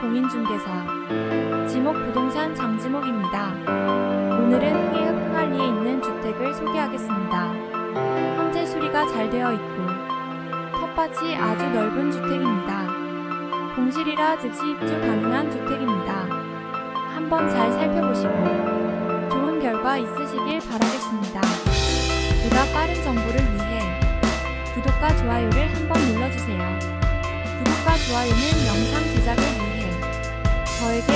공인중개사 지목부동산 장지목입니다. 오늘은 흥해읍 흥할리에 있는 주택을 소개하겠습니다. 현재 수리가 잘 되어 있고 텃밭이 아주 넓은 주택입니다. 공실이라 즉시 입주 가능한 주택입니다. 한번 잘 살펴보시고 좋은 결과 있으시길 바라겠습니다. 보다 빠른 정보를 위해 구독과 좋아요를 한번 눌러주세요. 구독과 좋아요는 영상 제작을 저에게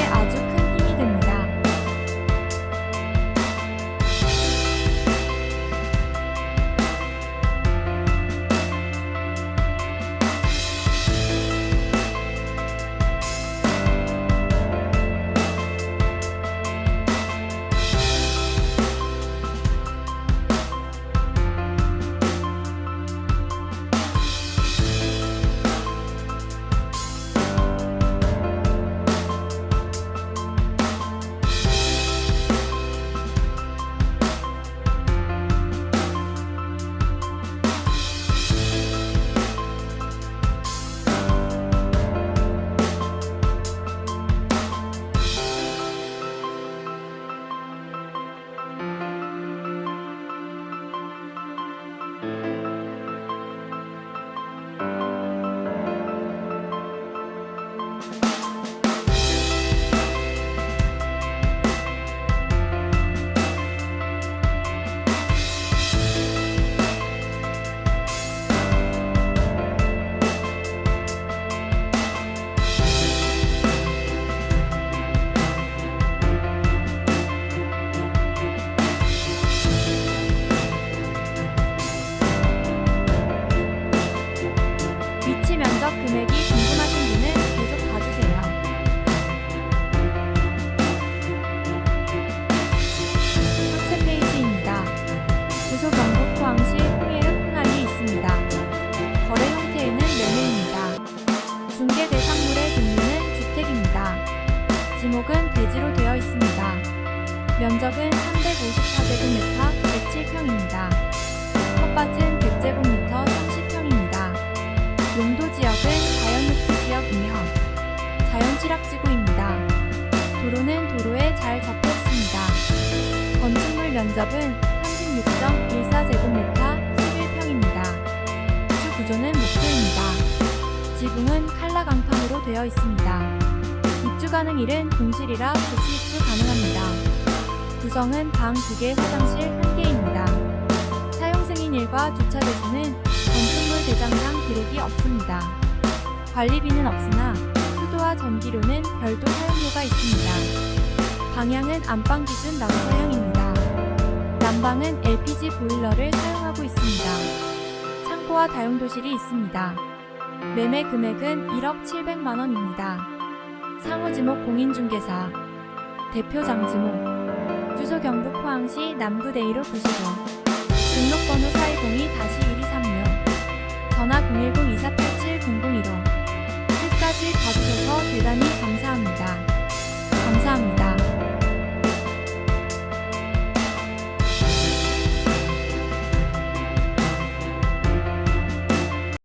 지목은 대지로 되어 있습니다. 면적은 354제곱미터 107평입니다. 텃밭은 100제곱미터 30평입니다. 용도 지역은 자연녹지 지역이며 자연취락지구입니다. 도로는 도로에 잘 접해 있습니다. 건축물 면적은 36.14제곱미터 11평입니다. 주 구조는 목조입니다. 지붕은 칼라 강판으로 되어 있습니다. 입주 가능 일은 공실이라 즉시 입주 가능합니다. 구성은 방 2개, 화장실 1개입니다. 사용 승인 일과 주차 대수는 건축물 대장상 기록이 없습니다. 관리비는 없으나 수도와 전기료는 별도 사용료가 있습니다. 방향은 안방 기준 남서향입니다. 난방은 LPG 보일러를 사용하고 있습니다. 창고와 다용도실이 있습니다. 매매 금액은 1억 700만원입니다. 상호지목 공인중개사 대표 장지목 주소 경북 포항시 남구대이로 구시고 등록번호 410-1236 전화 010-2487-001